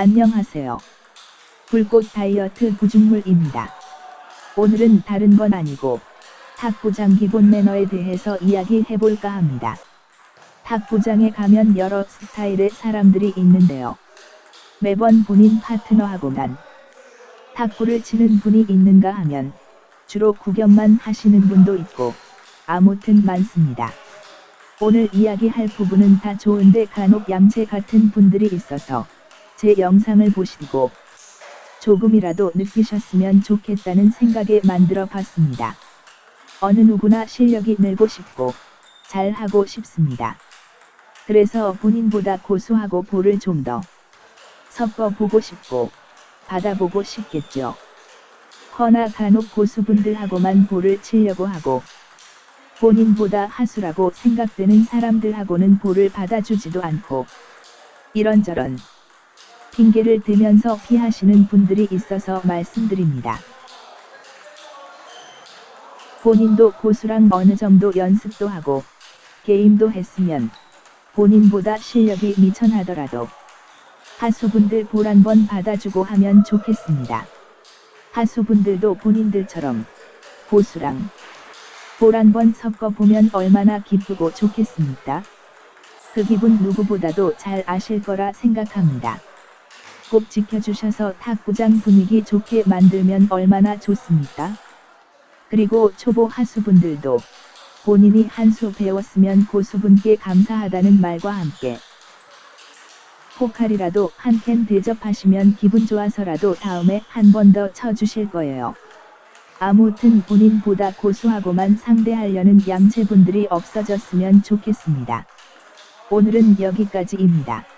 안녕하세요. 불꽃 다이어트 구중물입니다. 오늘은 다른 건 아니고 탁구장 기본 매너에 대해서 이야기해볼까 합니다. 탁구장에 가면 여러 스타일의 사람들이 있는데요. 매번 본인 파트너하고만 탁구를 치는 분이 있는가 하면 주로 구경만 하시는 분도 있고 아무튼 많습니다. 오늘 이야기할 부분은 다 좋은데 간혹 얌체 같은 분들이 있어서 제 영상을 보시고 조금이라도 느끼셨으면 좋겠다는 생각에 만들어 봤습니다. 어느 누구나 실력이 늘고 싶고 잘하고 싶습니다. 그래서 본인보다 고수하고 볼을 좀 더 섞어보고 싶고 받아보고 싶겠죠. 허나 간혹 고수분들하고만 볼을 치려고 하고 본인보다 하수라고 생각되는 사람들하고는 볼을 받아주지도 않고 이런저런 핑계를 대면서 피하시는 분들이 있어서 말씀드립니다. 본인도 고수랑 어느 정도 연습도 하고 게임도 했으면 본인보다 실력이 미천하더라도 하수분들 볼 한번 받아주고 하면 좋겠습니다. 하수분들도 본인들처럼 고수랑 볼 한번 섞어보면 얼마나 기쁘고 좋겠습니까? 그 기분 누구보다도 잘 아실 거라 생각합니다. 꼭 지켜주셔서 탁구장 분위기 좋게 만들면 얼마나 좋습니까? 그리고 초보 하수분들도 본인이 한 수 배웠으면 고수분께 감사하다는 말과 함께 포칼이라도 한 캔 대접하시면 기분 좋아서라도 다음에 한 번 더 쳐주실 거예요. 아무튼 본인보다 고수하고만 상대하려는 얌체분들이 없어졌으면 좋겠습니다. 오늘은 여기까지입니다.